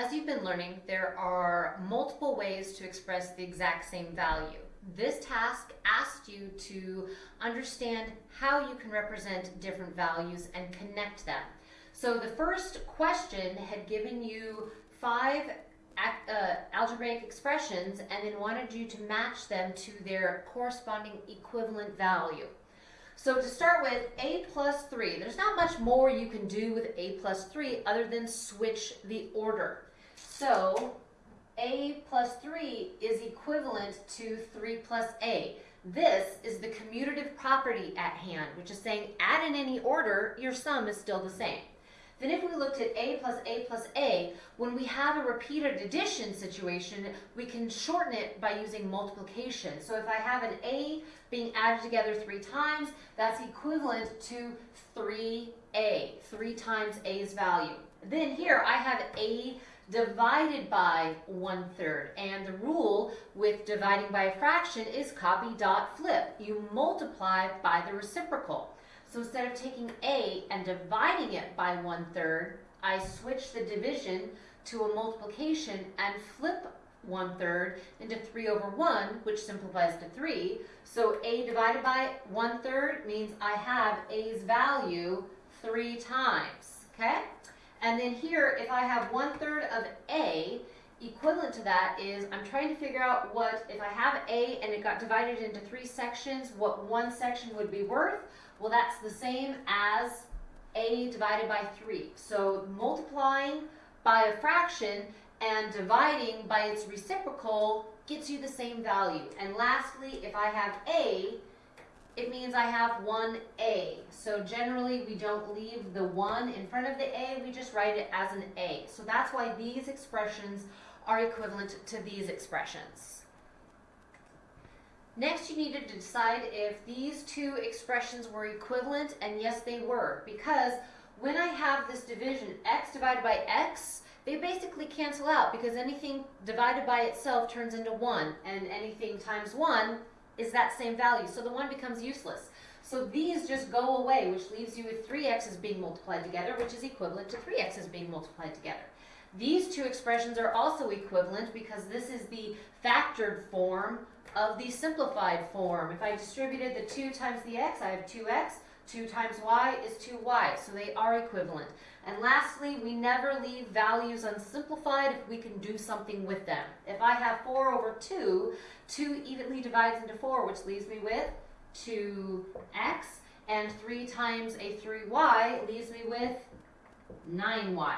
As you've been learning, there are multiple ways to express the exact same value. This task asked you to understand how you can represent different values and connect them. So the first question had given you five uh, algebraic expressions and then wanted you to match them to their corresponding equivalent value. So to start with, a plus 3, there's not much more you can do with a plus 3 other than switch the order. So a plus 3 is equivalent to 3 plus a. This is the commutative property at hand, which is saying add in any order, your sum is still the same. Then if we looked at a plus a plus a, when we have a repeated addition situation, we can shorten it by using multiplication. So if I have an a being added together three times, that's equivalent to 3a, three times a's value. Then here I have a divided by one third. And the rule with dividing by a fraction is copy dot flip. You multiply by the reciprocal. So instead of taking A and dividing it by one third, I switch the division to a multiplication and flip one third into 3 over 1, which simplifies to 3. So A divided by one third means I have A's value three times, okay? And then here, if I have one third of A, equivalent to that is I'm trying to figure out what, if I have A and it got divided into three sections, what one section would be worth. Well, that's the same as A divided by 3. So multiplying by a fraction and dividing by its reciprocal gets you the same value. And lastly, if I have A, it means I have 1A. So generally we don't leave the 1 in front of the A, we just write it as an A. So that's why these expressions are equivalent to these expressions. Next, you needed to decide if these two expressions were equivalent, and yes, they were, because when I have this division, x divided by x, they basically cancel out because anything divided by itself turns into 1, and anything times 1 is that same value, so the 1 becomes useless. So these just go away, which leaves you with 3x's being multiplied together, which is equivalent to 3x's being multiplied together. These two expressions are also equivalent because this is the factored form of the simplified form. If I distributed the 2 times the x, I have 2x. 2 times y is 2y, so they are equivalent. And lastly, we never leave values unsimplified if we can do something with them. If I have 4 over 2, 2 evenly divides into 4, which leaves me with 2x, and 3 times a 3y leaves me with 9y.